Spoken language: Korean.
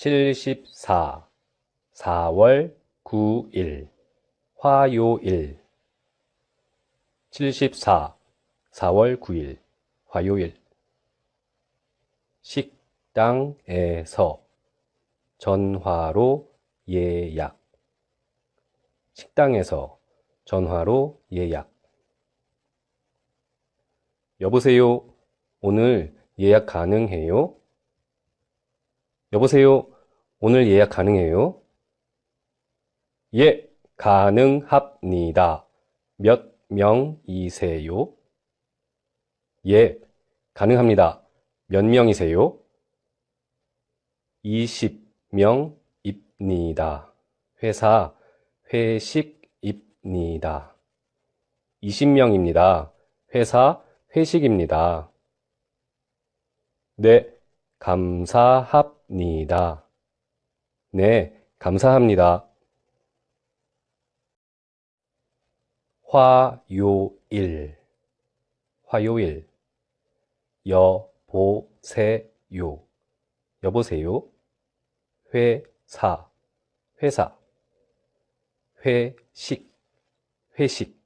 74 4월 9일 화요일. 74 4월 9일 화요일. 식당에서 전화로 예약. 식당에서 전화로 예약. 여보세요? 오늘 예약 가능해요? 여보세요 오늘 예약 가능해요? 예 가능합니다 몇 명이세요? 예 가능합니다 몇 명이세요? 20명입니다. 회사 회식입니다. 20명입니다. 회사 회식입니다. 네, 감사합니다. 네, 감사합니다. 화요일. 화요일. 여보세요. 여보세요? 회사. 회사. 회식. 회식